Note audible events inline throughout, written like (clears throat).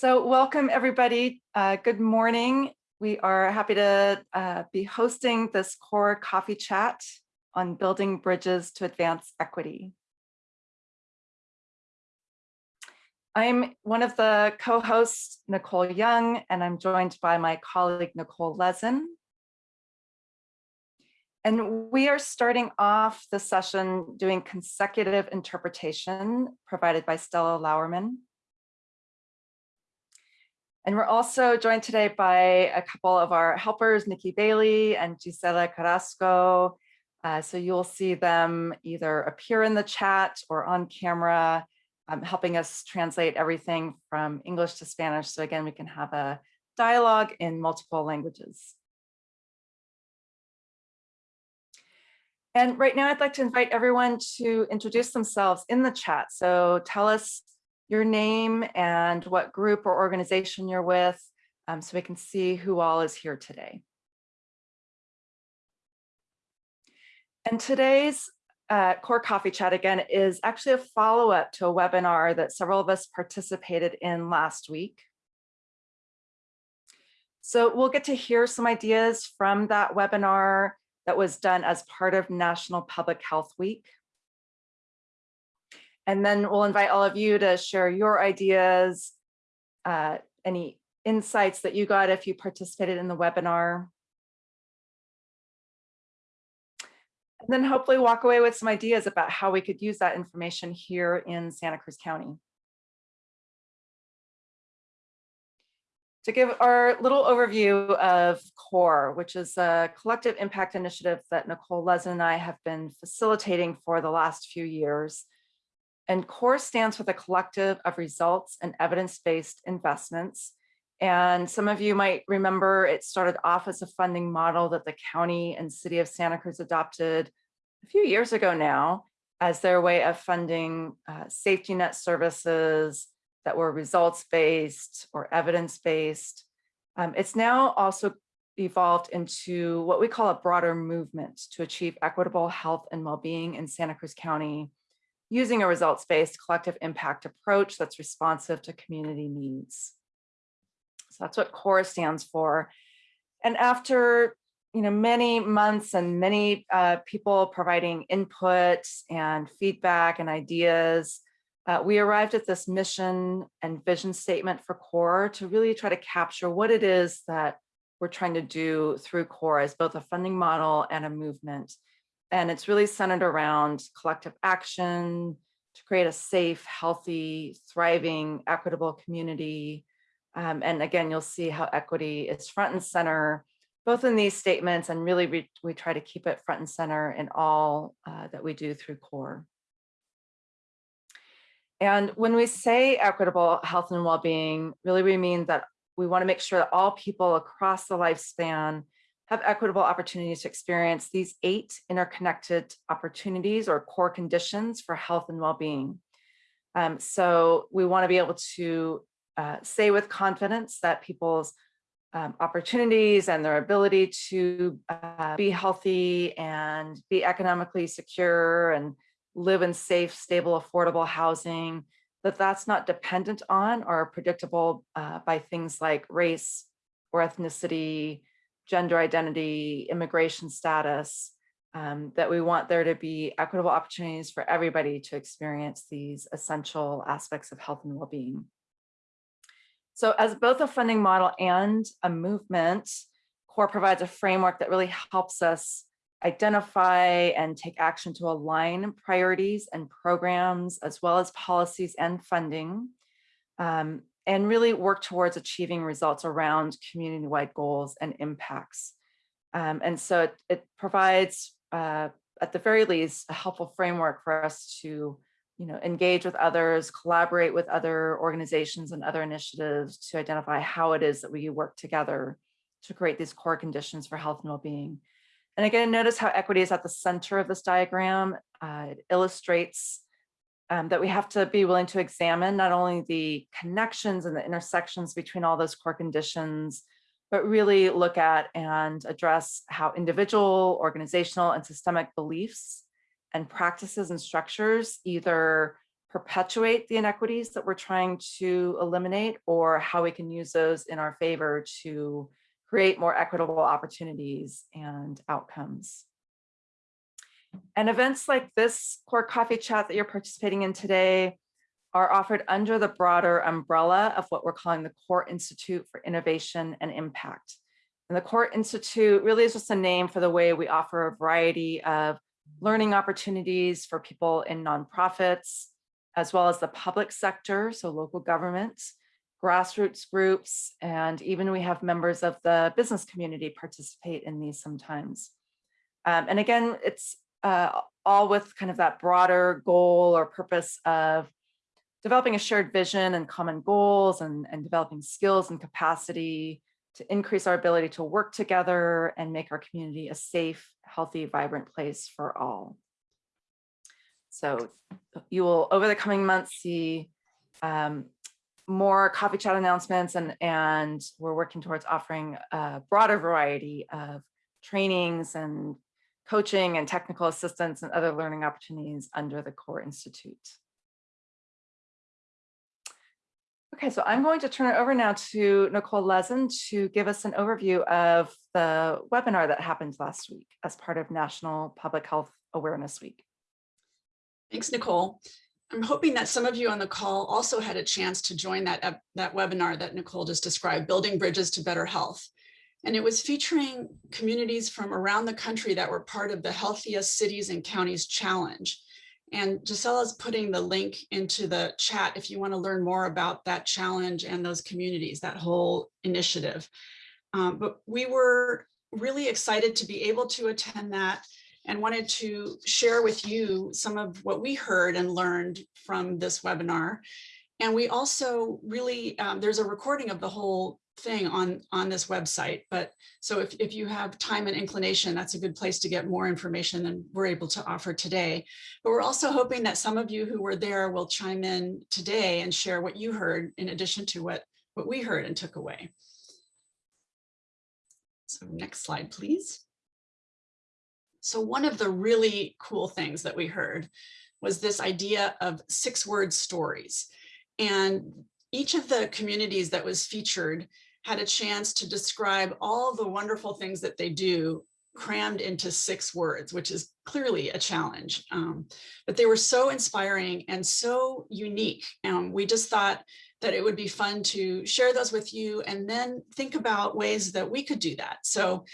So welcome everybody. Uh, good morning. We are happy to uh, be hosting this core coffee chat on building bridges to advance equity. I'm one of the co-hosts, Nicole Young, and I'm joined by my colleague, Nicole Lezin. And we are starting off the session doing consecutive interpretation provided by Stella Lauerman. And we're also joined today by a couple of our helpers, Nikki Bailey and Gisela Carrasco. Uh, so you'll see them either appear in the chat or on camera, um, helping us translate everything from English to Spanish. So again, we can have a dialogue in multiple languages. And right now I'd like to invite everyone to introduce themselves in the chat. So tell us your name and what group or organization you're with um, so we can see who all is here today. And today's uh, Core Coffee Chat again is actually a follow-up to a webinar that several of us participated in last week. So we'll get to hear some ideas from that webinar that was done as part of National Public Health Week. And then we'll invite all of you to share your ideas, uh, any insights that you got if you participated in the webinar. And then hopefully walk away with some ideas about how we could use that information here in Santa Cruz County. To give our little overview of CORE, which is a collective impact initiative that Nicole Lezin and I have been facilitating for the last few years. And CORE stands for the Collective of Results and Evidence-Based Investments. And some of you might remember it started off as a funding model that the county and city of Santa Cruz adopted a few years ago now as their way of funding uh, safety net services that were results-based or evidence-based. Um, it's now also evolved into what we call a broader movement to achieve equitable health and well-being in Santa Cruz County using a results-based collective impact approach that's responsive to community needs. So that's what CORE stands for. And after you know, many months and many uh, people providing input and feedback and ideas, uh, we arrived at this mission and vision statement for CORE to really try to capture what it is that we're trying to do through CORE as both a funding model and a movement. And it's really centered around collective action to create a safe, healthy, thriving, equitable community. Um, and again, you'll see how equity is front and center, both in these statements and really we, we try to keep it front and center in all uh, that we do through CORE. And when we say equitable health and well-being, really we mean that we want to make sure that all people across the lifespan have equitable opportunities to experience these eight interconnected opportunities or core conditions for health and well-being. Um, so we want to be able to uh, say with confidence that people's um, opportunities and their ability to uh, be healthy and be economically secure and live in safe, stable, affordable housing, that that's not dependent on or predictable uh, by things like race or ethnicity, gender identity, immigration status, um, that we want there to be equitable opportunities for everybody to experience these essential aspects of health and well-being. So as both a funding model and a movement, CORE provides a framework that really helps us identify and take action to align priorities and programs, as well as policies and funding um, and really work towards achieving results around community-wide goals and impacts. Um, and so it, it provides, uh, at the very least, a helpful framework for us to you know, engage with others, collaborate with other organizations and other initiatives to identify how it is that we work together to create these core conditions for health and well-being. And again, notice how equity is at the center of this diagram. Uh, it illustrates um, that we have to be willing to examine not only the connections and the intersections between all those core conditions, but really look at and address how individual, organizational, and systemic beliefs and practices and structures either perpetuate the inequities that we're trying to eliminate or how we can use those in our favor to create more equitable opportunities and outcomes. And events like this core coffee chat that you're participating in today are offered under the broader umbrella of what we're calling the Core Institute for Innovation and Impact. And the Core Institute really is just a name for the way we offer a variety of learning opportunities for people in nonprofits, as well as the public sector, so local governments, grassroots groups, and even we have members of the business community participate in these sometimes. Um, and again, it's uh, all with kind of that broader goal or purpose of developing a shared vision and common goals and, and developing skills and capacity to increase our ability to work together and make our community a safe, healthy, vibrant place for all. So you will, over the coming months, see um, more coffee chat announcements and, and we're working towards offering a broader variety of trainings and coaching and technical assistance and other learning opportunities under the Core Institute. Okay, so I'm going to turn it over now to Nicole Lezin to give us an overview of the webinar that happened last week as part of National Public Health Awareness Week. Thanks, Nicole. I'm hoping that some of you on the call also had a chance to join that, that webinar that Nicole just described, Building Bridges to Better Health. And it was featuring communities from around the country that were part of the Healthiest Cities and Counties Challenge. And Gisella's putting the link into the chat if you want to learn more about that challenge and those communities, that whole initiative. Um, but we were really excited to be able to attend that and wanted to share with you some of what we heard and learned from this webinar. And we also really, um, there's a recording of the whole thing on, on this website. But so if, if you have time and inclination, that's a good place to get more information than we're able to offer today. But we're also hoping that some of you who were there will chime in today and share what you heard in addition to what, what we heard and took away. So next slide, please. So one of the really cool things that we heard was this idea of six word stories. And each of the communities that was featured had a chance to describe all the wonderful things that they do crammed into six words, which is clearly a challenge. Um, but they were so inspiring and so unique. Um, we just thought that it would be fun to share those with you and then think about ways that we could do that. So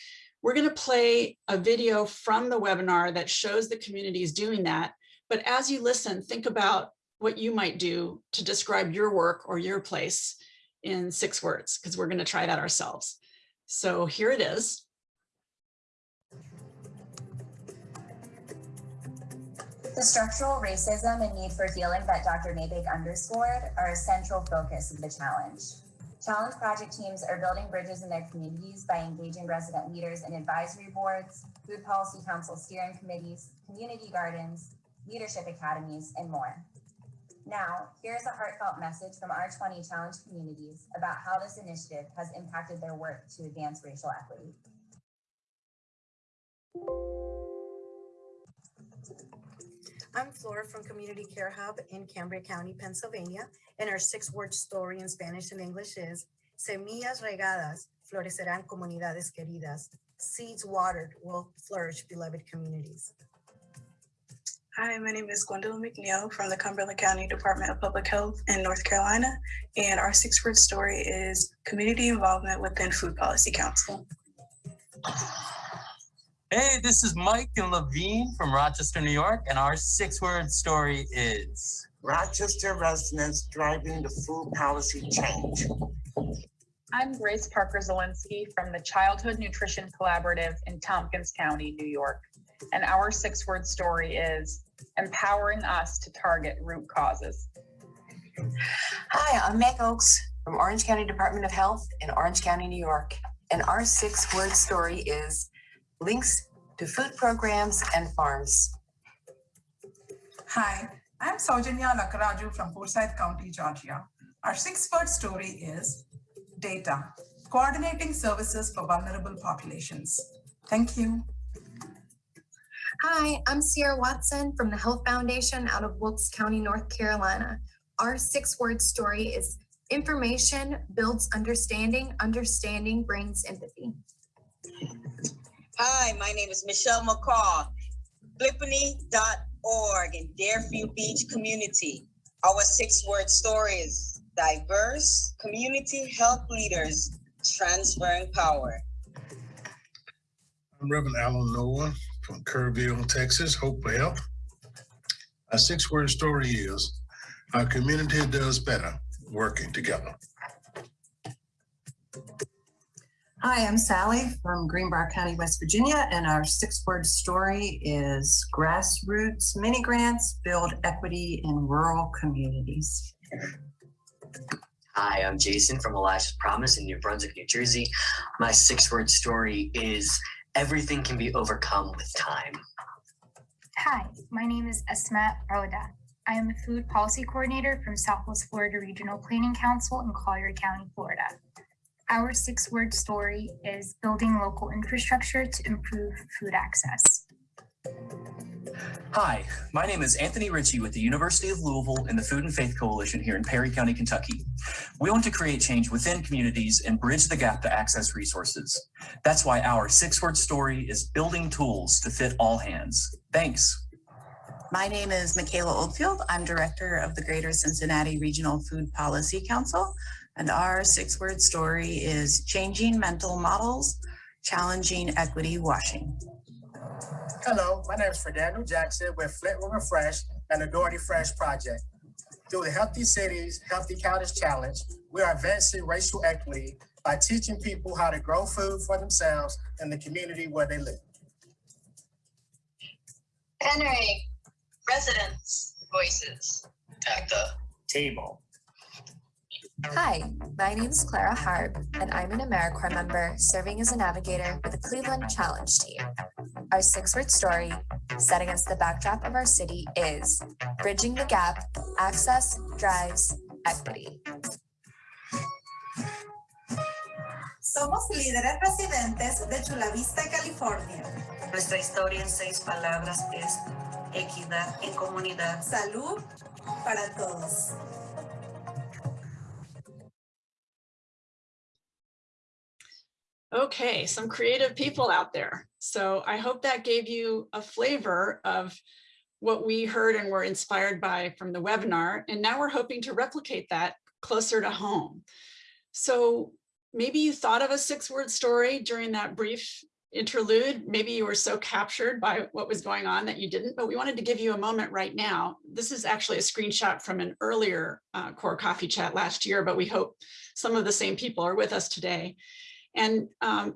we're going to play a video from the webinar that shows the communities doing that. But as you listen, think about what you might do to describe your work or your place in six words, because we're going to try that ourselves. So here it is. The structural racism and need for healing that Dr. Nabig underscored are a central focus of the challenge. Challenge project teams are building bridges in their communities by engaging resident leaders in advisory boards, food policy council steering committees, community gardens, leadership academies, and more. Now, here's a heartfelt message from our 20 challenge communities about how this initiative has impacted their work to advance racial equity. I'm Flora from Community Care Hub in Cambria County, Pennsylvania, and our six-word story in Spanish and English is Semillas regadas florecerán comunidades queridas. Seeds watered will flourish beloved communities. Hi, my name is Gwendolyn McNeil from the Cumberland County Department of Public Health in North Carolina. And our six word story is community involvement within Food Policy Council. Hey, this is Mike and Levine from Rochester, New York, and our six word story is Rochester residents driving the food policy change. I'm Grace Parker Zielinski from the Childhood Nutrition Collaborative in Tompkins County, New York. And our six word story is empowering us to target root causes. Hi, I'm Meg Oakes from Orange County Department of Health in Orange County, New York. And our six word story is links to food programs and farms. Hi, I'm Saujanya Lakaraju from Forsyth County, Georgia. Our six word story is data, coordinating services for vulnerable populations. Thank you. Hi, I'm Sierra Watson from the Health Foundation out of Wilkes County, North Carolina. Our six word story is information builds understanding, understanding brings empathy. Hi, my name is Michelle McCall, flippany.org in Deerfield Beach community. Our six-word story is diverse community health leaders transferring power. I'm Reverend Alan Noah from Kerrville, Texas, Hope for Health. Our six-word story is, our community does better working together. Hi, I'm Sally from Greenbrier County, West Virginia, and our six-word story is grassroots mini grants build equity in rural communities. Hi, I'm Jason from Elijah's Promise in New Brunswick, New Jersey. My six word story is everything can be overcome with time. Hi, my name is Esma Roda. I am a food policy coordinator from Southwest Florida Regional Planning Council in Collier County, Florida. Our six word story is building local infrastructure to improve food access. Hi, my name is Anthony Ritchie with the University of Louisville and the Food and Faith Coalition here in Perry County, Kentucky. We want to create change within communities and bridge the gap to access resources. That's why our six-word story is building tools to fit all hands. Thanks. My name is Michaela Oldfield. I'm Director of the Greater Cincinnati Regional Food Policy Council. And our six-word story is changing mental models, challenging equity washing. Hello, my name is Fernando Jackson with Flint River Fresh and the Dougherty Fresh Project. Through the Healthy Cities, Healthy Counties Challenge, we are advancing racial equity by teaching people how to grow food for themselves in the community where they live. Henry, residents' voices. At the table. Hi, my name is Clara Harb, and I'm an AmeriCorps member serving as a navigator with the Cleveland Challenge team. Our six-word story, set against the backdrop of our city, is Bridging the Gap, Access Drives Equity. Somos líderes residentes de Chula Vista, California. Nuestra historia en seis palabras es equidad en comunidad. Salud para todos. Okay, some creative people out there. So I hope that gave you a flavor of what we heard and were inspired by from the webinar. And now we're hoping to replicate that closer to home. So maybe you thought of a six word story during that brief interlude. Maybe you were so captured by what was going on that you didn't, but we wanted to give you a moment right now. This is actually a screenshot from an earlier uh, core coffee chat last year, but we hope some of the same people are with us today. And um,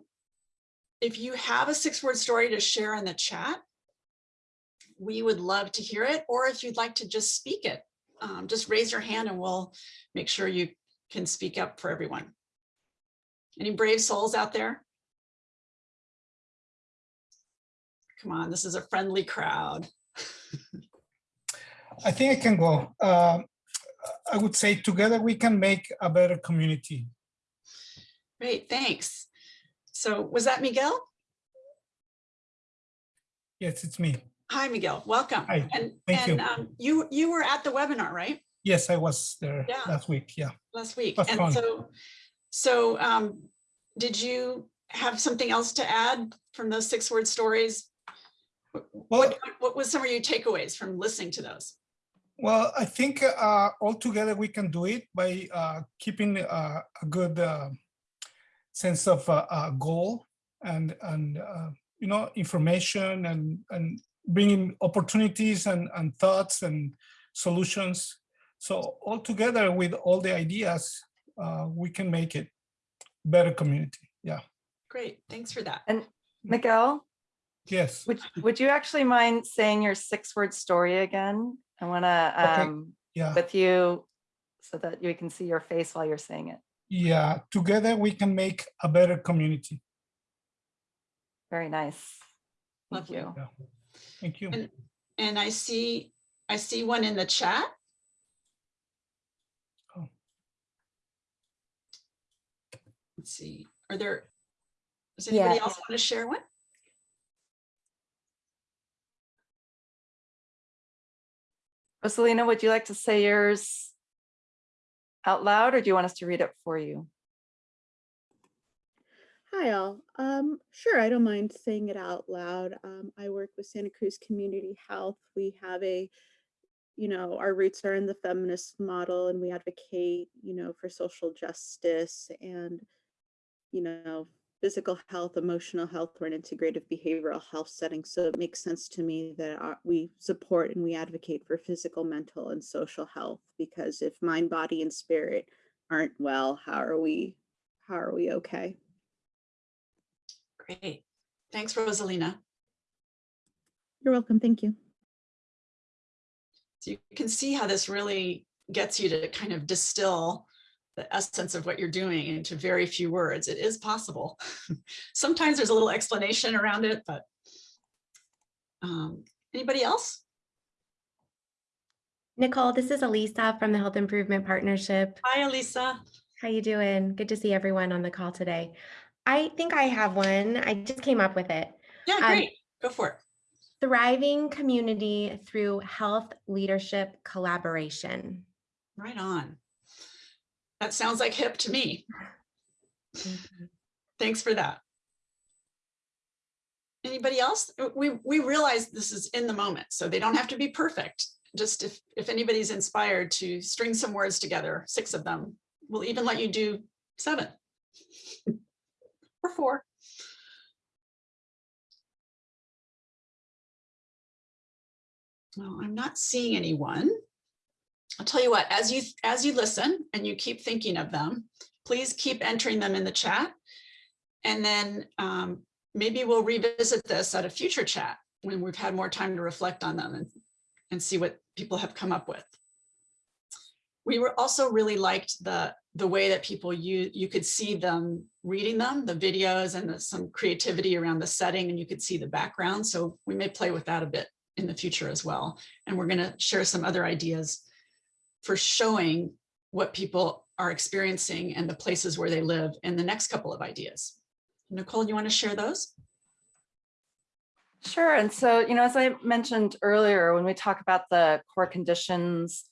if you have a six word story to share in the chat, we would love to hear it. Or if you'd like to just speak it, um, just raise your hand and we'll make sure you can speak up for everyone. Any brave souls out there? Come on, this is a friendly crowd. (laughs) I think I can go. Uh, I would say together we can make a better community. Great, thanks. So was that Miguel? Yes, it's me. Hi, Miguel. Welcome. Hi, and thank and you. Um, you you were at the webinar, right? Yes, I was there Yeah. last week. Yeah. Last week. And fun. so so um, did you have something else to add from those six word stories? What, what, what was some of your takeaways from listening to those? Well, I think uh, all together we can do it by uh, keeping uh, a good uh, sense of uh, uh, goal and and uh, you know information and and bringing opportunities and and thoughts and solutions. So all together with all the ideas, uh, we can make it better community. Yeah. Great, thanks for that. And Miguel, Yes. would, would you actually mind saying your six word story again? I want to, Okay, um, yeah. with you so that we can see your face while you're saying it yeah, together we can make a better community. Very nice. Thank Lovely. you. Yeah. Thank you. And, and I see I see one in the chat. Oh. Let's see. Are there does anybody yeah. else want to share one? Rosalina, would you like to say yours out loud or do you want us to read it for you? Hi all. Um, sure, I don't mind saying it out loud. Um, I work with Santa Cruz Community Health. We have a, you know, our roots are in the feminist model and we advocate, you know, for social justice and, you know, physical health, emotional health, or an integrative behavioral health setting. So it makes sense to me that our, we support and we advocate for physical, mental, and social health because if mind, body, and spirit aren't well, how are we, how are we okay? Great. Thanks, Rosalina. You're welcome. Thank you. So you can see how this really gets you to kind of distill the essence of what you're doing into very few words. It is possible. (laughs) Sometimes there's a little explanation around it, but um, anybody else? Nicole, this is Elisa from the Health Improvement Partnership. Hi, Elisa. How you doing? Good to see everyone on the call today. I think I have one. I just came up with it. Yeah, Um, great. Go for it. Thriving community through health leadership collaboration. Right on. That sounds like HIP to me. Mm-hmm. Thanks for that. Anybody else? We, we realize this is in the moment, so they don't have to be perfect. Just if, if anybody's inspired to string some words together, six of them, we'll even let you do seven (laughs) or four. Well, I'm not seeing anyone. I'll tell you what, as you as you listen and you keep thinking of them, please keep entering them in the chat. And then um, maybe we'll revisit this at a future chat when we've had more time to reflect on them and, and see what people have come up with. We were also really liked the the way that people you you could see them reading them, the videos and the, some creativity around the setting and you could see the background. So we may play with that a bit in the future as well. And we're going to share some other ideas for showing what people are experiencing and the places where they live in the next couple of ideas. Nicole, you want to share those? Sure. And so, you know, as I mentioned earlier, when we talk about the core conditions,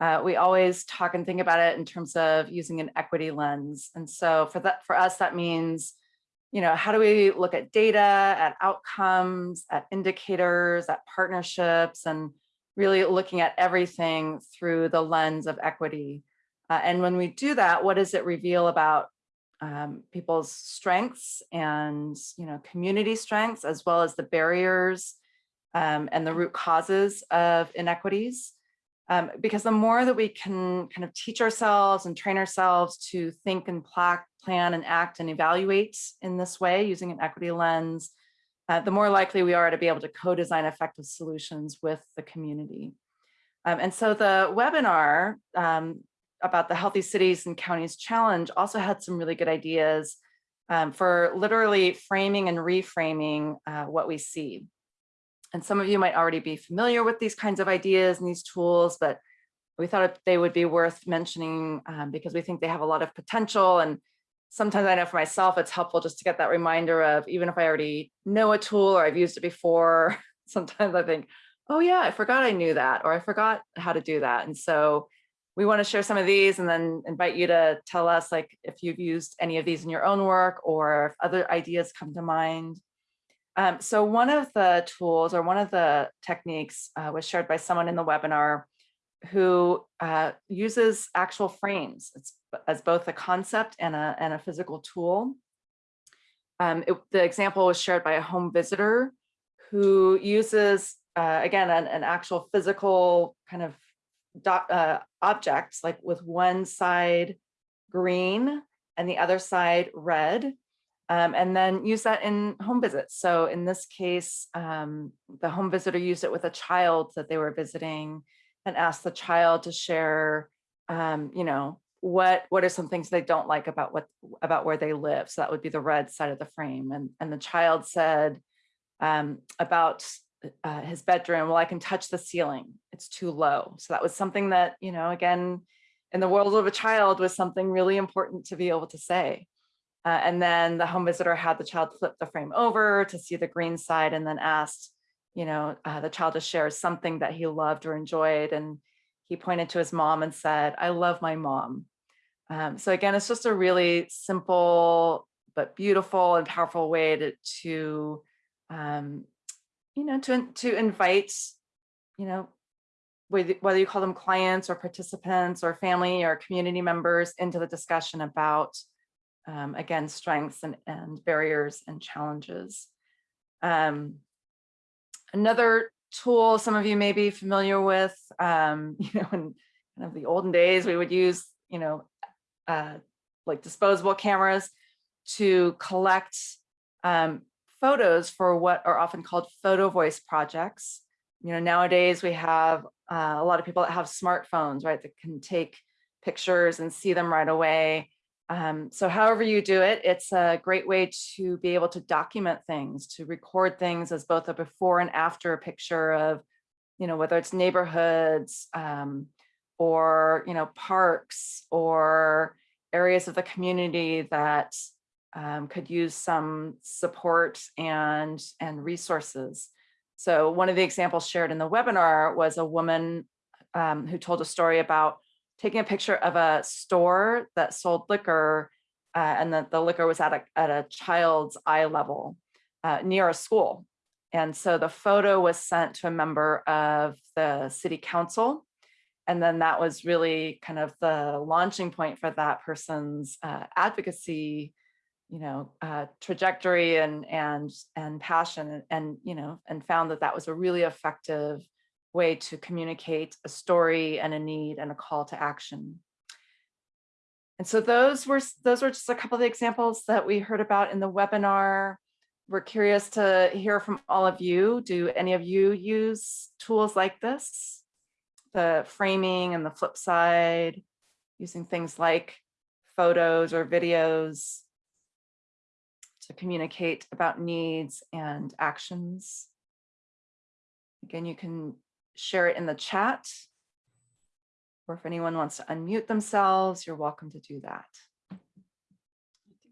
uh, we always talk and think about it in terms of using an equity lens. And so for that, for us, that means, you know, how do we look at data, at outcomes, at indicators, at partnerships, and really looking at everything through the lens of equity. Uh, and when we do that, what does it reveal about um, people's strengths and you know community strengths as well as the barriers um, and the root causes of inequities. Um, because the more that we can kind of teach ourselves and train ourselves to think and pla plan and act and evaluate in this way using an equity lens, uh, the more likely we are to be able to co-design effective solutions with the community. Um, and so the webinar um, about the Healthy Cities and Counties Challenge also had some really good ideas um, for literally framing and reframing uh, what we see. And some of you might already be familiar with these kinds of ideas and these tools, but we thought they would be worth mentioning um, because we think they have a lot of potential. And sometimes I know for myself, it's helpful just to get that reminder of even if I already know a tool or I've used it before, (laughs) sometimes I think, oh yeah, I forgot I knew that, or I forgot how to do that. And so we want to share some of these and then invite you to tell us like if you've used any of these in your own work or if other ideas come to mind. Um, so one of the tools or one of the techniques uh, was shared by someone in the webinar who uh, uses actual frames it's, as both a concept and a, and a physical tool. Um, it, the example was shared by a home visitor who uses, uh, again, an, an actual physical kind of uh, objects, like with one side green and the other side red, um, and then use that in home visits. So in this case, um, the home visitor used it with a child that they were visiting and ask the child to share, um, you know, what what are some things they don't like about what about where they live. So that would be the red side of the frame. And, and the child said um, about uh, his bedroom, well, I can touch the ceiling. It's too low. So that was something that, you know, again, in the world of a child was something really important to be able to say. Uh, and then the home visitor had the child flip the frame over to see the green side and then asked, you know, uh, the child just shares something that he loved or enjoyed. And he pointed to his mom and said, I love my mom. Um, so again, it's just a really simple but beautiful and powerful way to, to um, you know, to, to invite, you know, whether whether you call them clients or participants or family or community members into the discussion about, um, again, strengths and, and barriers and challenges. Um, another tool some of you may be familiar with, um, (laughs) you know, in kind of the olden days, we would use, you know, uh, like disposable cameras to collect um, photos for what are often called photo voice projects. You know, nowadays we have uh, a lot of people that have smartphones, right, that can take pictures and see them right away. Um, so however you do it, it's a great way to be able to document things, to record things as both a before and after picture of, you know, whether it's neighborhoods um, or, you know, parks or areas of the community that um, could use some support and, and resources. So one of the examples shared in the webinar was a woman um, who told a story about taking a picture of a store that sold liquor uh, and that the liquor was at a, at a child's eye level uh, near a school. And so the photo was sent to a member of the city council. And then that was really kind of the launching point for that person's uh, advocacy you know, uh, trajectory and and and passion and, and you know and found that that was a really effective way to communicate a story and a need and a call to action. And so those were those were just a couple of the examples that we heard about in the webinar. We're curious to hear from all of you. Do any of you use tools like this? The framing and the flip side, using things like photos or videos to communicate about needs and actions. Again, you can share it in the chat. Or if anyone wants to unmute themselves, you're welcome to do that.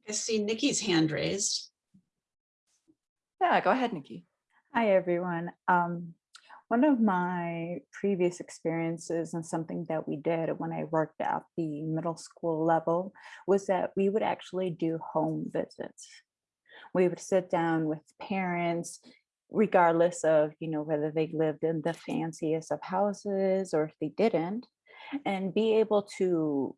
I see Nikki's hand raised. Yeah, go ahead, Nikki. Hi, everyone. Um, one of my previous experiences and something that we did when I worked at the middle school level was that we would actually do home visits. We would sit down with parents, regardless of, you know, whether they lived in the fanciest of houses or if they didn't, and be able to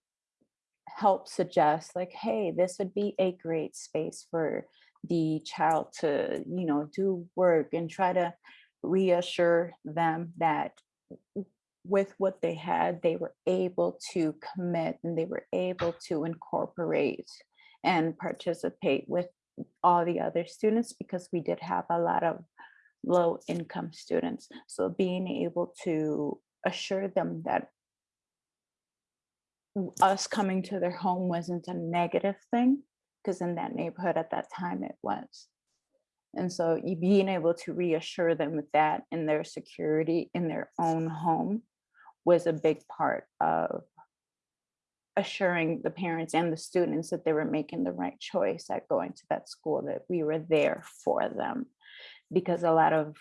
help suggest like, hey, this would be a great space for the child to, you know, do work and try to reassure them that with what they had, they were able to commit and they were able to incorporate and participate with all the other students because we did have a lot of low income students. So being able to assure them that us coming to their home wasn't a negative thing because in that neighborhood at that time it was. And so being able to reassure them with that in their security in their own home was a big part of assuring the parents and the students that they were making the right choice at going to that school, that we were there for them. Because a lot of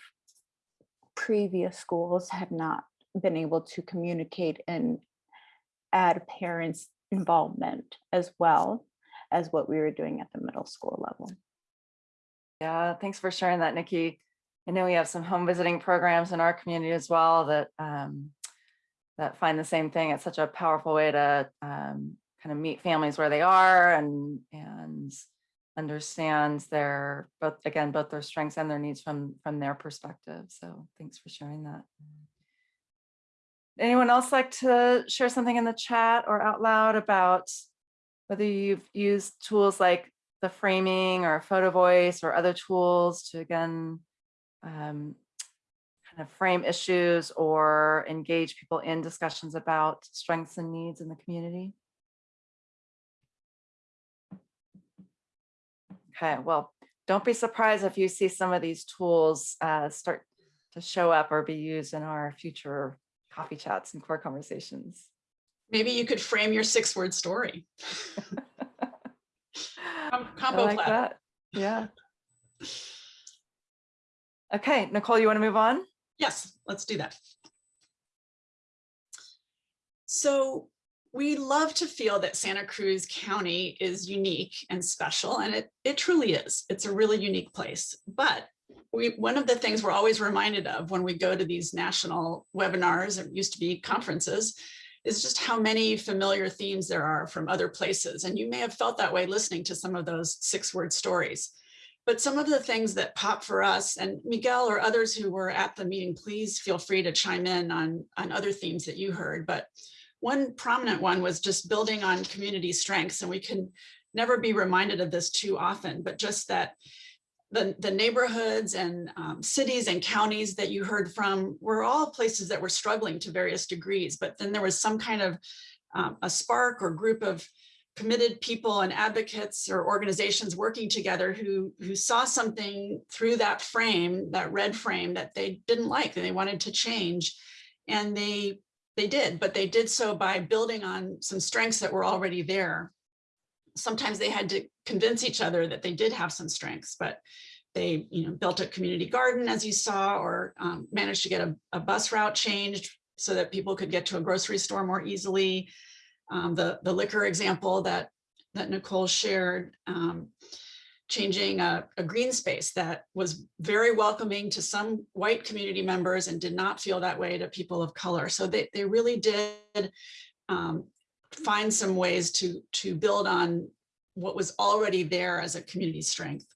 previous schools had not been able to communicate and add parents' involvement as well as what we were doing at the middle school level. Yeah, thanks for sharing that, Nikki. I know we have some home visiting programs in our community as well that um, that find the same thing. It's such a powerful way to um, kind of meet families where they are and and understand their both again both their strengths and their needs from from their perspective. So thanks for sharing that. Anyone else like to share something in the chat or out loud about whether you've used tools like the framing or photo voice or other tools to again um, kind of frame issues or engage people in discussions about strengths and needs in the community? Okay, well, don't be surprised if you see some of these tools uh, start to show up or be used in our future coffee chats and core conversations. Maybe you could frame your six word story. (laughs) Com- I like that. Yeah. (laughs) Okay, Nicole, you want to move on? Yes, let's do that. So we love to feel that Santa Cruz County is unique and special, and it, it truly is. It's a really unique place. But we, one of the things we're always reminded of when we go to these national webinars, it used to be conferences, is just how many familiar themes there are from other places. And you may have felt that way listening to some of those six word stories. But some of the things that pop for us and Miguel or others who were at the meeting, please feel free to chime in on, on other themes that you heard. But one prominent one was just building on community strengths. And we can never be reminded of this too often, but just that the, the neighborhoods and um, cities and counties that you heard from were all places that were struggling to various degrees, but then there was some kind of um, a spark or group of committed people and advocates or organizations working together who, who saw something through that frame, that red frame that they didn't like and they wanted to change. And they, they did, but they did so by building on some strengths that were already there sometimes they had to convince each other that they did have some strengths, but they you know, built a community garden, as you saw, or um, managed to get a, a, bus route changed so that people could get to a grocery store more easily. Um, the, the liquor example that, that Nicole shared, um, changing a, a, green space that was very welcoming to some white community members and did not feel that way to people of color. So they, they really did um, find some ways to, to build on what was already there as a community strength.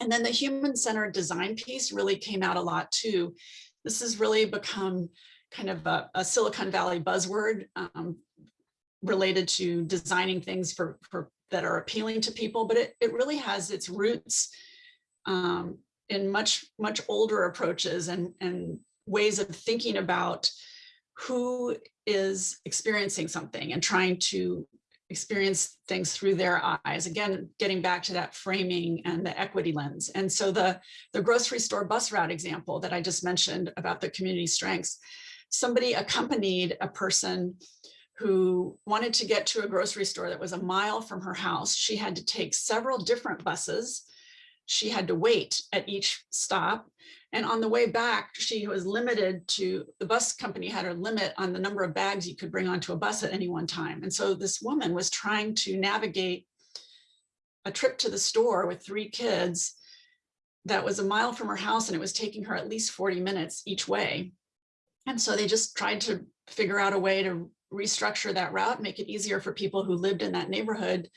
And then the human-centered design piece really came out a lot too. This has really become kind of a, a Silicon Valley buzzword um, related to designing things for, for that are appealing to people, but it, it really has its roots um, in much, much older approaches and, and ways of thinking about who is experiencing something and trying to experience things through their eyes. Again, getting back to that framing and the equity lens. And so the, the grocery store bus route example that I just mentioned about the community strengths, somebody accompanied a person who wanted to get to a grocery store that was a mile from her house. She had to take several different buses. She had to wait at each stop. And on the way back, she was limited to, the bus company had a limit on the number of bags you could bring onto a bus at any one time. And so this woman was trying to navigate a trip to the store with three kids that was a mile from her house and it was taking her at least 40 minutes each way. And so they just tried to figure out a way to restructure that route, make it easier for people who lived in that neighborhood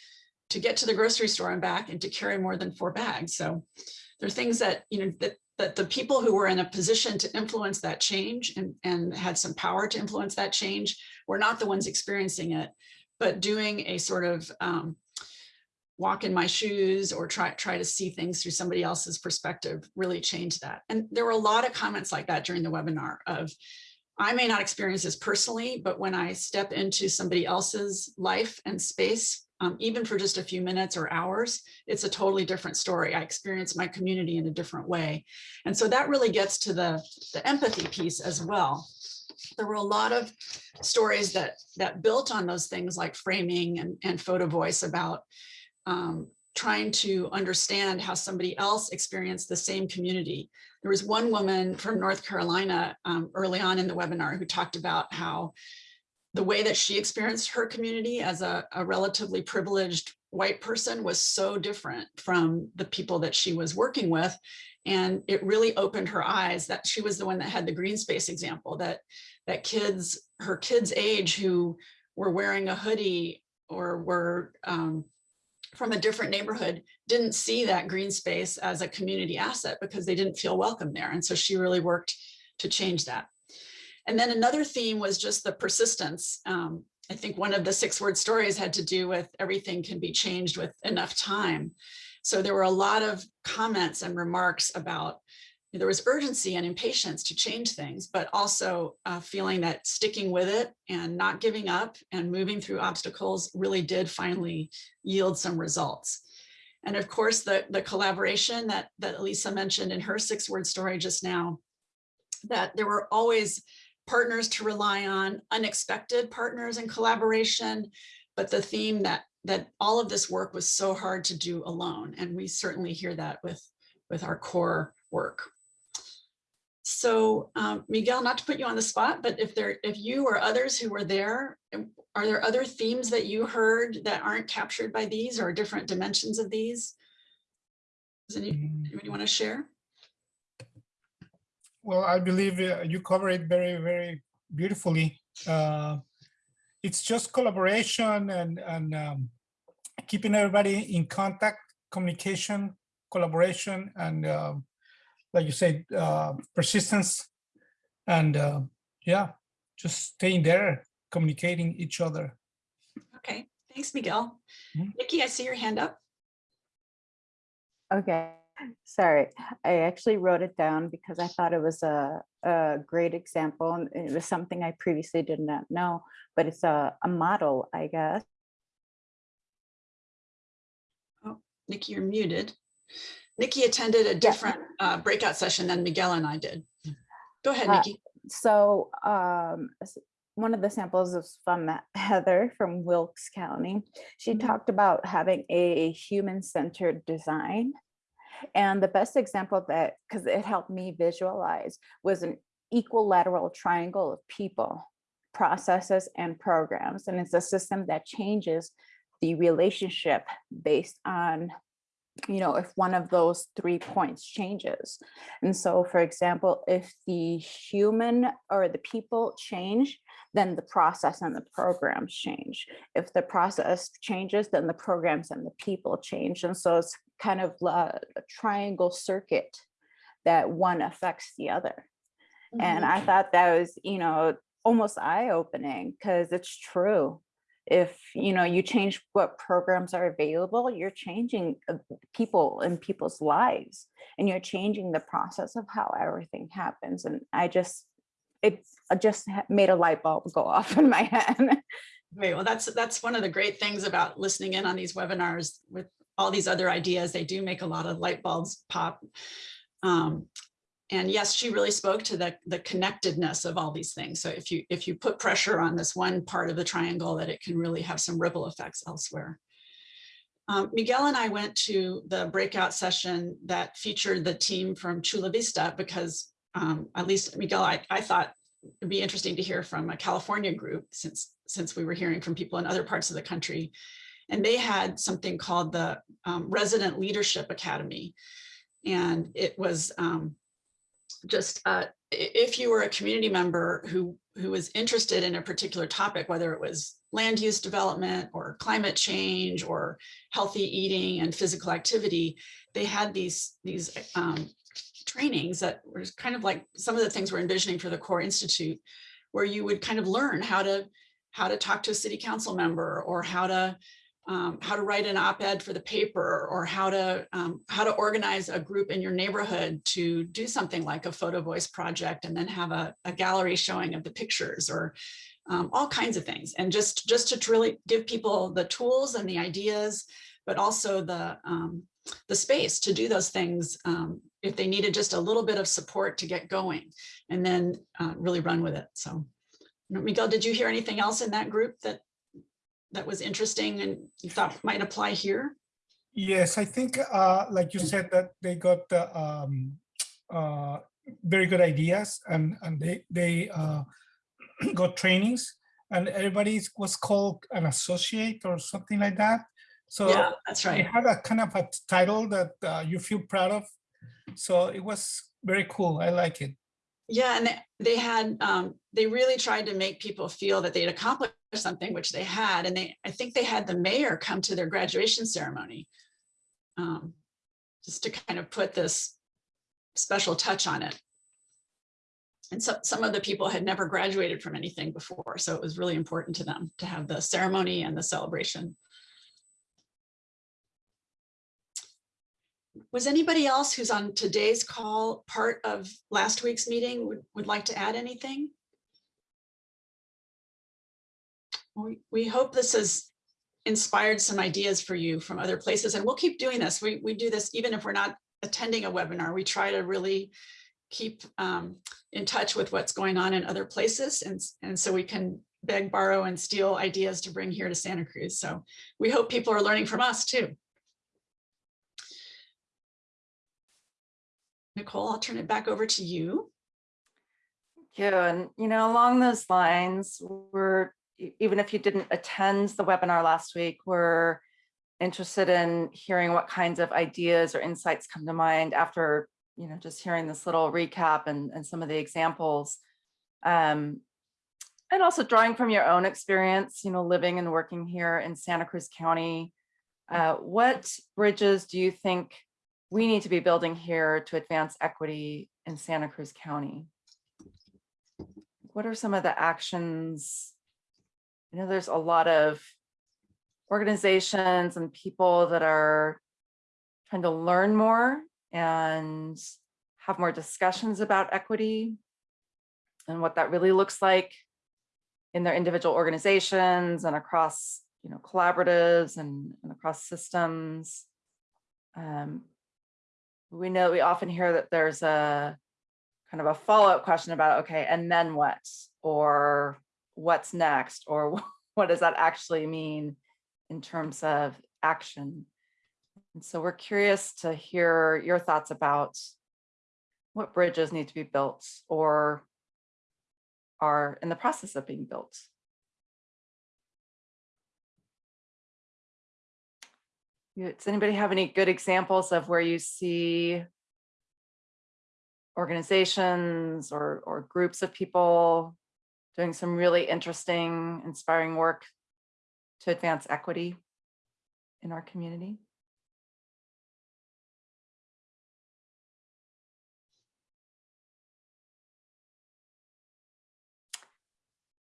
to get to the grocery store and back and to carry more than four bags. So there are things that, you know, that that the people who were in a position to influence that change and, and had some power to influence that change were not the ones experiencing it, but doing a sort of um, walk in my shoes or try, try to see things through somebody else's perspective really changed that. And there were a lot of comments like that during the webinar of, I may not experience this personally, but when I step into somebody else's life and space, um, even for just a few minutes or hours, it's a totally different story. I experience my community in a different way. And so that really gets to the, the empathy piece as well. There were a lot of stories that, that built on those things like framing and, and photo voice about um, trying to understand how somebody else experienced the same community. There was one woman from North Carolina um, early on in the webinar who talked about how the way that she experienced her community as a, a, relatively privileged white person was so different from the people that she was working with. And it really opened her eyes that she was the one that had the green space example that that kids, her kids age who were wearing a hoodie or were um, from a different neighborhood didn't see that green space as a community asset because they didn't feel welcome there. And so she really worked to change that. And then another theme was just the persistence. Um, I think one of the six word stories had to do with everything can be changed with enough time. So there were a lot of comments and remarks about there was urgency and impatience to change things, but also uh, feeling that sticking with it and not giving up and moving through obstacles really did finally yield some results. And of course, the, the collaboration that, that Lisa mentioned in her six word story just now, that there were always partners to rely on, unexpected partners and collaboration, but the theme that that all of this work was so hard to do alone. And we certainly hear that with, with our core work. So um, Miguel, not to put you on the spot, but if there, if you or others who were there, um, are there other themes that you heard that aren't captured by these or different dimensions of these? Does any, anybody want to share? Well, I believe uh, you cover it very, very beautifully. Uh, it's just collaboration and, and um, keeping everybody in contact, communication, collaboration, and um, like you said, uh, persistence. And uh, yeah, just staying there, communicating each other. Okay, thanks, Miguel. Mhm. Nikki, I see your hand up. Okay, sorry. I actually wrote it down because I thought it was a, a great example and it was something I previously did not know, but it's a, a model, I guess. Oh, Nikki, you're muted. Nikki attended a different uh, breakout session than Miguel and I did. Go ahead, Uh, Nikki. So um, one of the samples is from (laughs) Heather from Wilkes County. She talked about having a human-centered design. And the best example that, because it helped me visualize, was an equilateral triangle of people, processes, and programs. And it's a system that changes the relationship based on you know, if one of those three points changes. And so, for example, if the human or the people change, then the process and the programs change. If the process changes, then the programs and the people change. And so it's kind of a a triangle circuit that one affects the other. And mm-hmm. I thought that was, you know, almost eye-opening because it's true. If, you know, you change what programs are available, you're changing uh, people and people's lives and you're changing the process of how everything happens. And I just, it just made a light bulb go (laughs) off in my head. Great. Well, that's that's one of the great things about listening in on these webinars with all these other ideas. They do make a lot of light bulbs pop. Um, and yes, she really spoke to the the connectedness of all these things. So if you if you put pressure on this one part of the triangle, that it can really have some ripple effects elsewhere. Um, Miguel and I went to the breakout session that featured the team from Chula Vista because um, at least Miguel, I, I thought it'd be interesting to hear from a California group since since we were hearing from people in other parts of the country. And they had something called the um, Resident Leadership Academy. And it was um, just uh, if you were a community member who who was interested in a particular topic, whether it was land use development or climate change or healthy eating and physical activity, they had these these um, trainings that were kind of like some of the things we're envisioning for the Core Institute, where you would kind of learn how to how to talk to a city council member or how to um, how to write an op-ed for the paper or how to um, how to organize a group in your neighborhood to do something like a photo voice project and then have a, a gallery showing of the pictures or um, all kinds of things. And just just to really give people the tools and the ideas but also the um, the space to do those things um, if they needed just a little bit of support to get going and then uh, really run with it. So Miguel, did you hear anything else in that group that that was interesting and you thought might apply here? Yes, I think, uh, like you said, that they got uh, um, uh, very good ideas and and they they uh, (clears throat) got trainings and everybody was called an associate or something like that. So Yeah, that's right. They had a kind of a title that uh, you feel proud of. So it was very cool. I like it. Yeah, and they, had, um, they really tried to make people feel that they'd accomplished something, which they had. And they, I think they had the mayor come to their graduation ceremony. Um, just to kind of put this special touch on it. And so some of the people had never graduated from anything before, so it was really important to them to have the ceremony and the celebration. Was anybody else who's on today's call part of last week's meeting would, would like to add anything? We, we hope this has inspired some ideas for you from other places and we'll keep doing this. We, we do this even if we're not attending a webinar. We try to really keep um, in touch with what's going on in other places. And, and so we can beg, borrow and steal ideas to bring here to Santa Cruz. So we hope people are learning from us too. Nicole, I'll turn it back over to you. Thank you. And, you know, along those lines, we're, even if you didn't attend the webinar last week, we're interested in hearing what kinds of ideas or insights come to mind after, you know, just hearing this little recap and, and some of the examples. Um, and also drawing from your own experience, you know, living and working here in Santa Cruz County. Uh, what bridges do you think we need to be building here to advance equity in Santa Cruz County? What are some of the actions? I know, there's a lot of organizations and people that are trying to learn more and have more discussions about equity and what that really looks like in their individual organizations and across, you know, collaboratives and, and across systems. Um, we know we often hear that there's a kind of a follow-up question about, okay, and then what? Or what's next? Or (laughs) what does that actually mean in terms of action? And so we're curious to hear your thoughts about what bridges need to be built or are in the process of being built. Does anybody have any good examples of where you see organizations or, or groups of people doing some really interesting, inspiring work to advance equity in our community?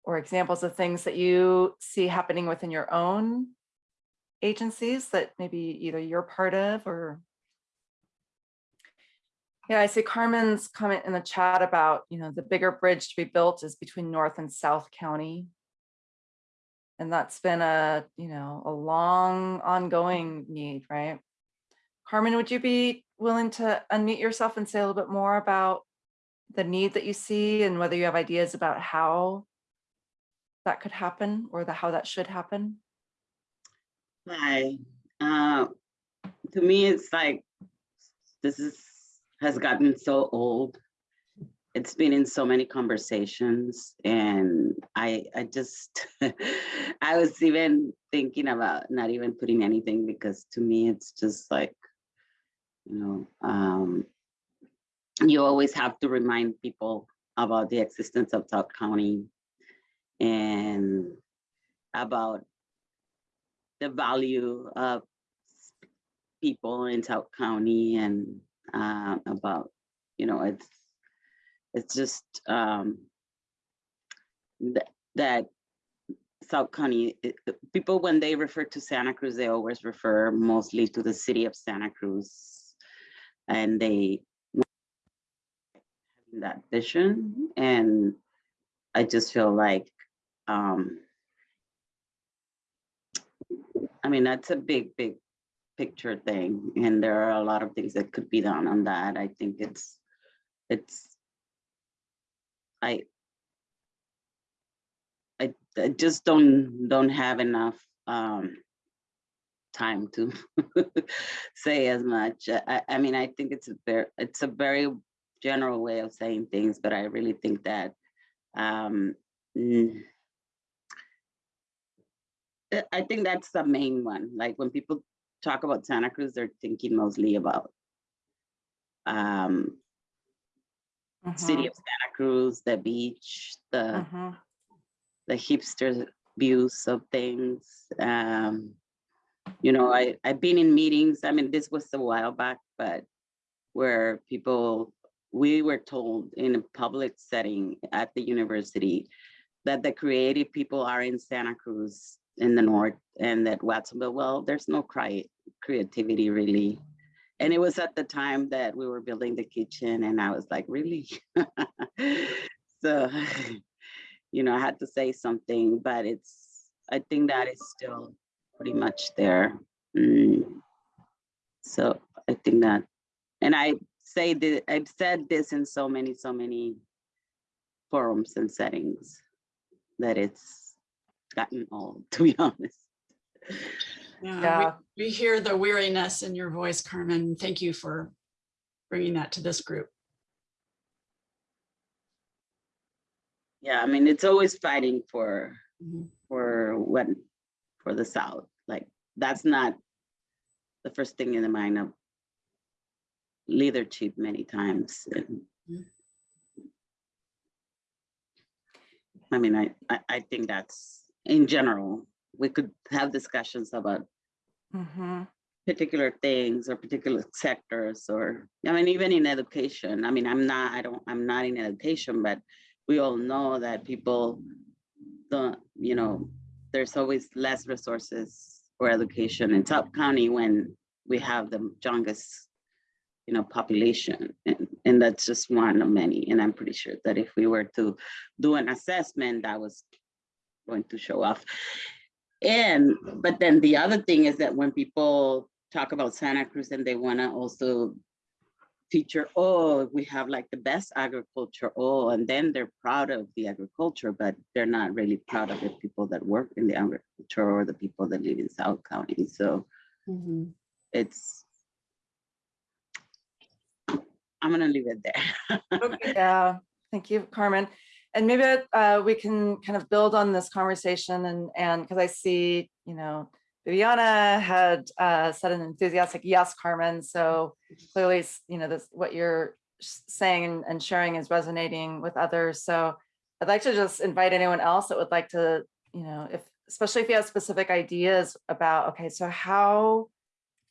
Or examples of things that you see happening within your own agencies that maybe either you're part of or yeah, I see Carmen's comment in the chat about, you know, the bigger bridge to be built is between North and South County. And that's been a, you know, a long ongoing need, right? Carmen, would you be willing to unmute yourself and say a little bit more about the need that you see and whether you have ideas about how that could happen or the how that should happen? Hi. Uh, to me, it's like this is has gotten so old. It's been in so many conversations, and I I just (laughs) I was even thinking about not even putting anything because to me it's just like you know um, you always have to remind people about the existence of South County and about the value of people in South County and uh, about, you know, it's it's just um, th that South County, it- people, when they refer to Santa Cruz, they always refer mostly to the city of Santa Cruz. And they that vision. And I just feel like um, I mean, that's a big, big picture thing. And there are a lot of things that could be done on that. I think it's, it's, I, I, I just don't, don't have enough um, time to (laughs) say as much. I- I, mean, I think it's a very, it's a very general way of saying things, but I really think that um, I- I think that's the main one. Like when people talk about Santa Cruz, they're thinking mostly about um, city of Santa Cruz, the beach, the Mhm. the hipster views of things. Um, you know, I I've been in meetings. I mean, this was a while back, but where people we were told in a public setting at the university that the creative people are in Santa Cruz in the north and that Watsonville, well, there's no creativity really. And it was at the time that we were building the kitchen and I was like, really? (laughs) so, (sighs) you know, I had to say something, but it's, I think that is still pretty much there. Mm. So I think that, and I say that, I've said this in so many, so many forums and settings that it's gotten old, (laughs) to be honest. Yeah, Yeah. we, we hear the weariness in your voice, Carmen. Thank you for bringing that to this group. yeah, I mean, it's always fighting for, Mhm. for what, for the South. Like, that's not the first thing in the mind of leadership many times. And Mhm. I mean, I, I, I think that's, in general, we could have discussions about Mhm. particular things or particular sectors or, I mean, even in education, I mean, I'm not, I don't, I'm not in education, but we all know that people don't, you know, there's always less resources for education in Top County when we have the youngest, you know, population. And, and that's just one of many. And I'm pretty sure that if we were to do an assessment, that was going to show off. And, but then the other thing is that when people talk about Santa Cruz and they wanna also feature, oh, we have like the best agriculture, oh, and then they're proud of the agriculture, but they're not really proud of the people that work in the agriculture or the people that live in South County. So Mhm. it's, I'm gonna leave it there. (laughs) Yeah, thank you, Carmen. And maybe uh, we can kind of build on this conversation and, and because I see, you know, Viviana had uh, said an enthusiastic yes, Carmen. So clearly, you know, this, what you're saying and- and sharing is resonating with others. So I'd like to just invite anyone else that would like to, you know, if, especially if you have specific ideas about, okay, so how,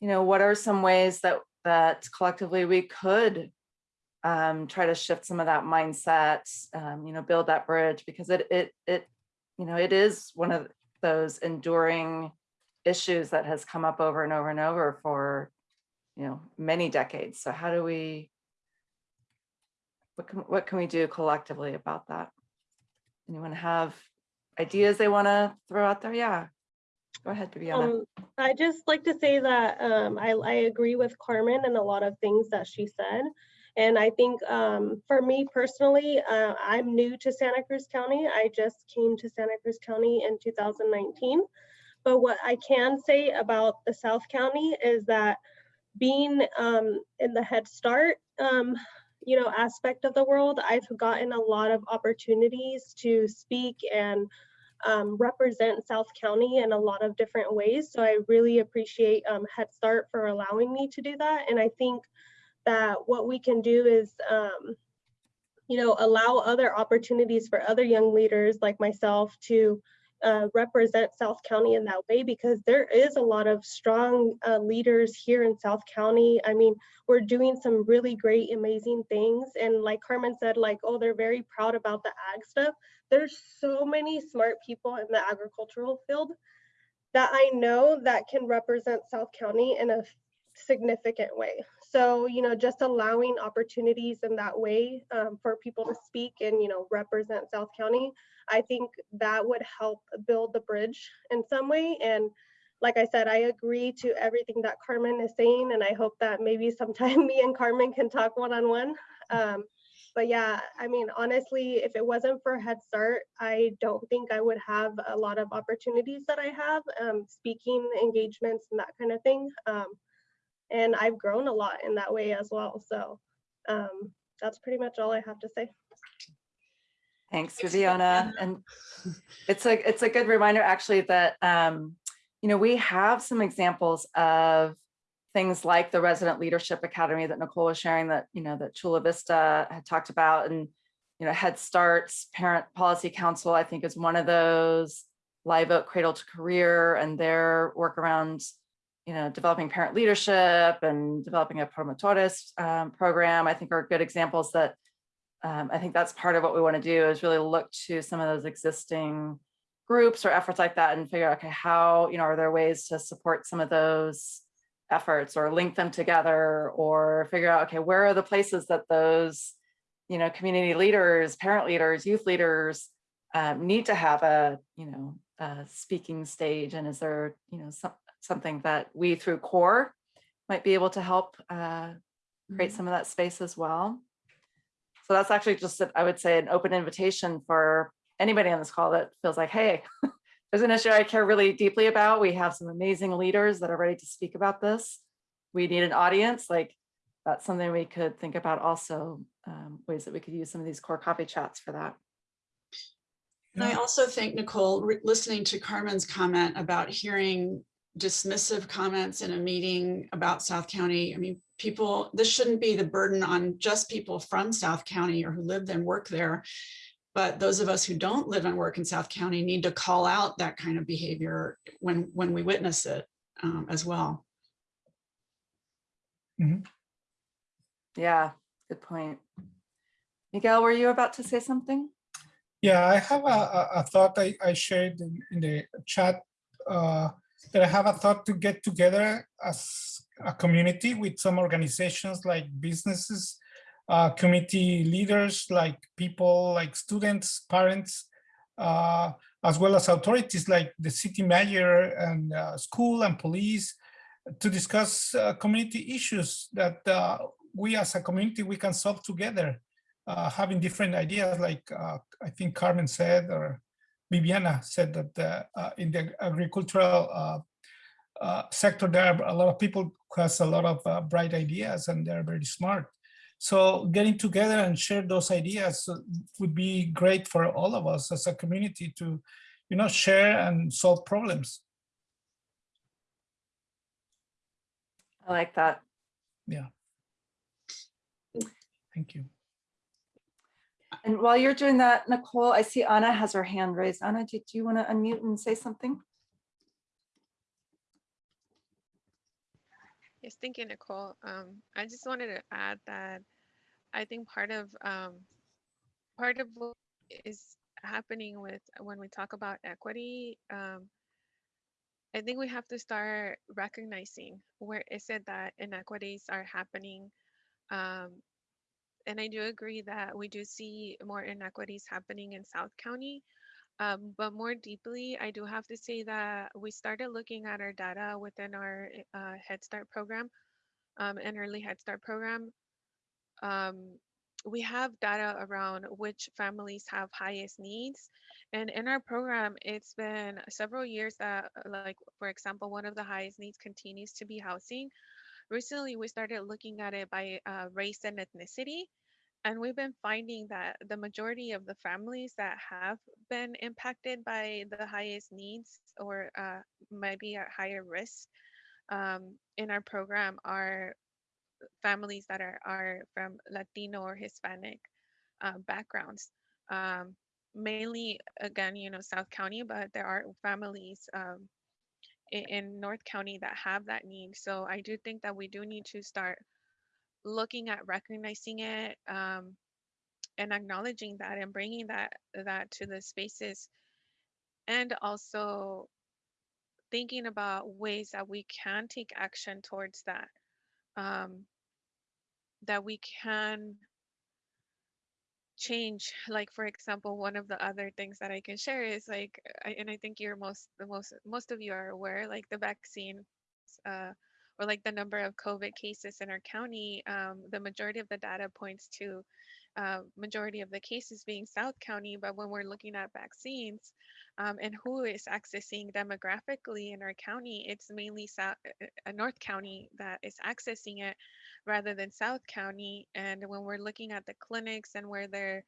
you know, what are some ways that, that collectively we could um, try to shift some of that mindset, um, you know, build that bridge because it, it, it, you know, it is one of those enduring issues that has come up over and over and over for, you know, many decades. So how do we, what can, what can we do collectively about that? Anyone have ideas they want to throw out there? Yeah. Go ahead, Viviana. Um, I just like to say that um, I, I agree with Carmen and a lot of things that she said. And I think um, for me personally, uh, I'm new to Santa Cruz County. I just came to Santa Cruz County in 2019. But what I can say about the South County is that being um, in the Head Start, um, you know, aspect of the world, I've gotten a lot of opportunities to speak and um, represent South County in a lot of different ways. So I really appreciate um, Head Start for allowing me to do that. And I think that what we can do is, um, you know, allow other opportunities for other young leaders like myself to uh, represent South County in that way because there is a lot of strong uh, leaders here in South County. I mean, we're doing some really great, amazing things. And like Carmen said, like, oh, they're very proud about the ag stuff. There's so many smart people in the agricultural field that I know that can represent South County in a significant way. So, you know, just allowing opportunities in that way um, for people to speak and, you know, represent South County, I think that would help build the bridge in some way. And like I said, I agree to everything that Carmen is saying, and I hope that maybe sometime (laughs) me and Carmen can talk one-on-one. Um, but yeah, I mean, honestly, if it wasn't for Head Start, I don't think I would have a lot of opportunities that I have, um, speaking engagements and that kind of thing. And I've grown a lot in that way as well. So um, that's pretty much all I have to say. Thanks, Viviana. And (laughs) it's a, it's a good reminder actually that, um, you know, we have some examples of things like the Resident Leadership Academy that Nicole was sharing that, you know, that Chula Vista had talked about and, you know, Head Start's Parent Policy Council, I think is one of those, Live Oak Cradle to Career and their work around, you know, developing parent leadership and developing a promotores um, program, I think are good examples that um, I think that's part of what we want to do is really look to some of those existing groups or efforts like that and figure out, okay, how, you know, are there ways to support some of those efforts or link them together or figure out, okay, where are the places that those, you know, community leaders, parent leaders, youth leaders um, need to have a, you know, a speaking stage? And is there, you know, some, something that we through core might be able to help uh, create some of that space as well. So that's actually just, I would say, an open invitation for anybody on this call that feels like, hey, (laughs) there's an issue I care really deeply about. We have some amazing leaders that are ready to speak about this. We need an audience. Like that's something we could think about also, um, ways that we could use some of these core coffee chats for that. And I also think, Nicole, listening to Carmen's comment about hearing dismissive comments in a meeting about South County, I mean, people, this shouldn't be the burden on just people from South County or who live and work there. But those of us who don't live and work in South County need to call out that kind of behavior when, when we witness it um, as well. Yeah, good point. Miguel, were you about to say something? Yeah, I have a, a, a thought I, I shared in, in the chat uh, that I have a thought to get together as a community with some organizations like businesses, uh, community leaders, like people, like students, parents, uh, as well as authorities like the city mayor and uh, school and police to discuss uh, community issues that uh, we as a community, we can solve together uh, having different ideas, like I think Carmen said, or Viviana said that uh, uh, in the agricultural uh, uh, sector, there are a lot of people who has a lot of uh, bright ideas and they're very smart. So getting together and share those ideas would be great for all of us as a community to, you know, share and solve problems. I like that. Yeah. Thank you. And while you're doing that, Nicole, I see Anna has her hand raised. Anna, did you want to unmute and say something? Yes, thank you, Nicole. Um, I just wanted to add that I think part of um, part of what is happening with when we talk about equity, um, I think we have to start recognizing where is it that inequities are happening. And I do agree that we do see more inequities happening in South County. Um, but more deeply, I do have to say that we started looking at our data within our uh, Head Start program um, and early Head Start program. Um, we have data around which families have highest needs. And in our program, it's been several years that, like, for example, one of the highest needs continues to be housing. Recently, we started looking at it by uh, race and ethnicity. And we've been finding that the majority of the families that have been impacted by the highest needs or uh, maybe at higher risk um, in our program are families that are, are from Latino or Hispanic uh, backgrounds. Um, mainly, again, you know, South County, but there are families um, in, in North County that have that need. So I do think that we do need to start looking at recognizing it um, and acknowledging that and bringing that that to the spaces and also thinking about ways that we can take action towards that um, that we can change like for example one of the other things that i can share is like I, and i think you're most the most most of you are aware like the vaccine uh, or like the number of COVID cases in our county, um, the majority of the data points to uh, majority of the cases being South County. But when we're looking at vaccines um, and who is accessing demographically in our county, it's mainly South, uh, North County that is accessing it rather than South County. And when we're looking at the clinics and where they're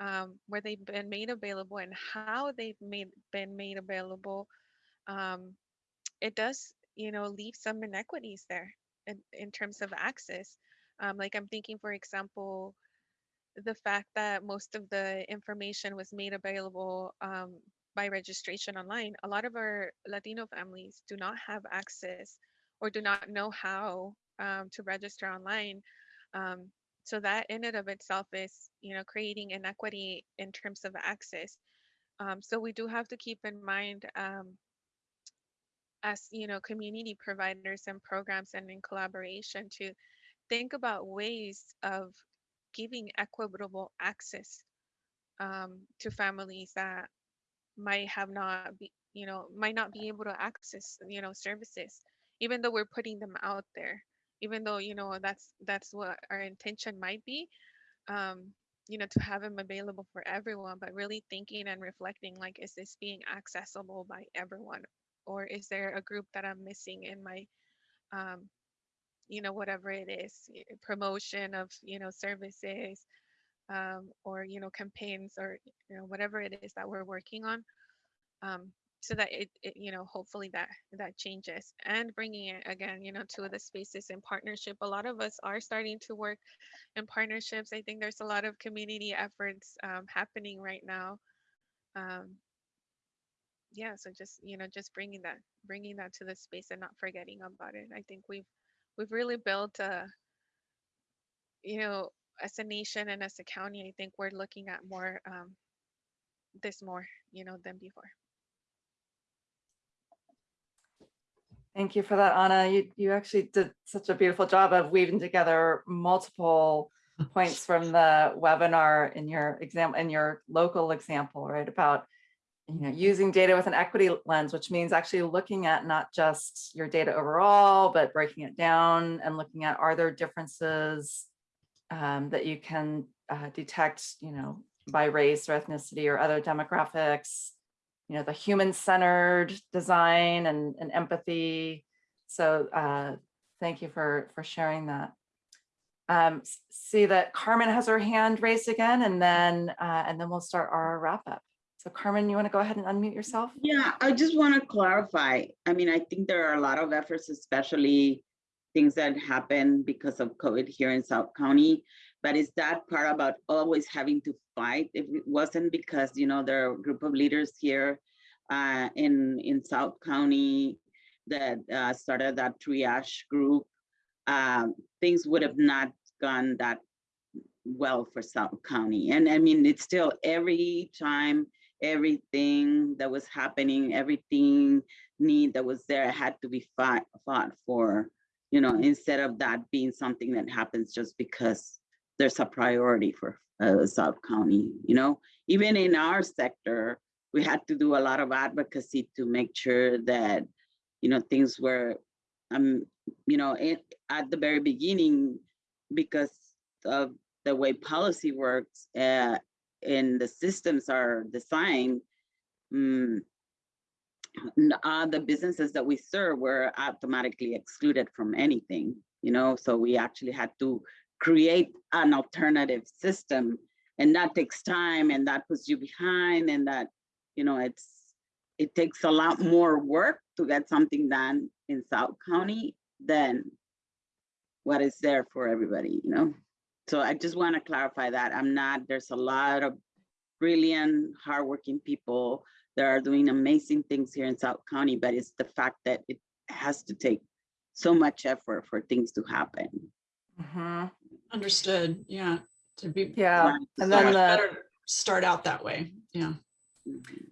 um, where they've been made available and how they've made been made available, um, it does you know, leave some inequities there in, in terms of access. Um, like I'm thinking, for example, the fact that most of the information was made available um, by registration online. A lot of our Latino families do not have access or do not know how um, to register online. Um, so that in and of itself is, you know, creating inequity in terms of access. Um, so we do have to keep in mind um, as you know community providers and programs and in collaboration to think about ways of giving equitable access um, to families that might have not be you know might not be able to access you know services even though we're putting them out there even though you know that's that's what our intention might be um, you know to have them available for everyone but really thinking and reflecting like is this being accessible by everyone or is there a group that I'm missing in my, um, you know, whatever it is, promotion of, you know, services, um, or you know campaigns or you know whatever it is that we're working on um, so that it, it you know hopefully that that changes. And bringing it again you know to the spaces in partnership a lot of us are starting to work in partnerships. I think there's a lot of community efforts um, happening right now um, yeah so just you know just bringing that bringing that to the space and not forgetting about it i think we've we've really built a you know as a nation and as a county i think we're looking at more um, this more you know than before Thank you for that, Anna. You, you actually did such a beautiful job of weaving together multiple points from the webinar in your example, in your local example, right? About, you know, using data with an equity lens, which means actually looking at not just your data overall, but breaking it down and looking at are there differences um, that you can uh, detect, you know, by race or ethnicity or other demographics, you know, the human-centered design and, and empathy. So uh, thank you for, for sharing that. Um, see that Carmen has her hand raised again, and then, uh, and then we'll start our wrap up. So Carmen, you want to go ahead and unmute yourself? Yeah, I just want to clarify. I mean, I think there are a lot of efforts, especially things that happen because of COVID here in South County. But is that part about always having to fight? If it wasn't because, you know, there are a group of leaders here uh, in, in South County that uh, started that triage group, um, things would have not gone that well for South County. And I mean, it's still every time, everything that was happening, everything need that was there had to be fought, fought for, you know, instead of that being something that happens just because there's a priority for uh, South County, you know, even in our sector, we had to do a lot of advocacy to make sure that, you know, things were, um, you know, it, at the very beginning, because of the way policy works uh, and the systems are designed, mm, uh, the businesses that we serve were automatically excluded from anything, you know, so we actually had to create an alternative system and that takes time and that puts you behind and that, you know, it's, it takes a lot more work to get something done in South County than what is there for everybody, you know? So I just want to clarify that I'm not, there's a lot of brilliant, hardworking people that are doing amazing things here in South County, but it's the fact that it has to take so much effort for things to happen. Mhm. Understood, yeah, to be. Yeah, and then the- better Start out that way, yeah.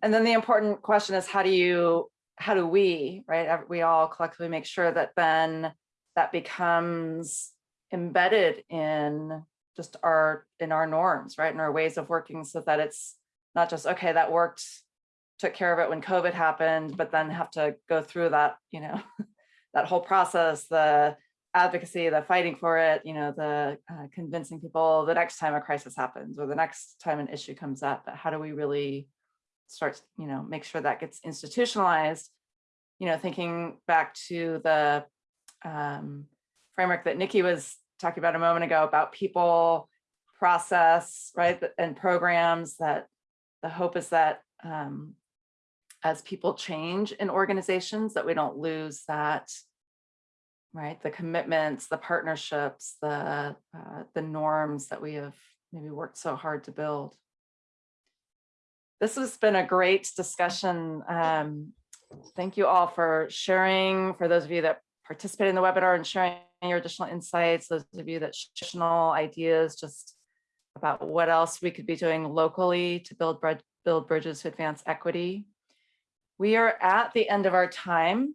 And then the important question is how do you, how do we, right? We all collectively make sure that then that becomes embedded in just our, in our norms, right? In our ways of working so that it's not just, okay, that worked, took care of it when COVID happened, but then have to go through that, you know, (laughs) that whole process, the advocacy, the fighting for it, you know, the uh, convincing people the next time a crisis happens or the next time an issue comes up, but how do we really start, you know, make sure that gets institutionalized, you know, thinking back to the um, framework that Nikki was talking about a moment ago about people, process, right, and programs that the hope is that um, as people change in organizations, that we don't lose that, right, the commitments, the partnerships, the uh, the norms that we have maybe worked so hard to build. This has been a great discussion. Um, thank you all for sharing. For those of you that participated in the webinar and sharing your additional insights, those of you that additional ideas just about what else we could be doing locally to build build bridges to advance equity. We are at the end of our time.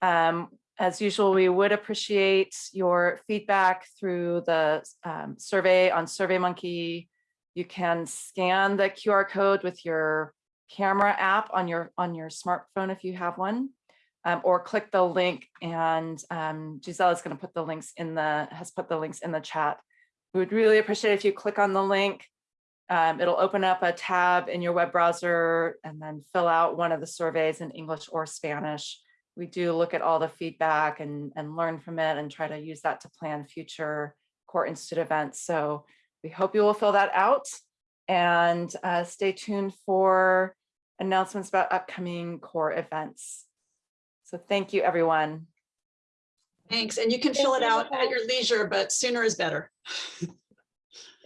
Um, as usual, we would appreciate your feedback through the um, survey on SurveyMonkey. You can scan the QR code with your camera app on your on your smartphone if you have one, um, or click the link and um, Giselle is going to put the links in the has put the links in the chat. We would really appreciate if you click on the link. Um, it'll open up a tab in your web browser and then fill out one of the surveys in English or Spanish. We do look at all the feedback and, and learn from it and try to use that to plan future Core Institute events. So we hope you will fill that out and uh, stay tuned for announcements about upcoming core events. So thank you, everyone. Thanks. And you can fill it out at your leisure, but sooner is better.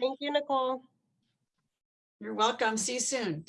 Thank you, Nicole. You're welcome. See you soon.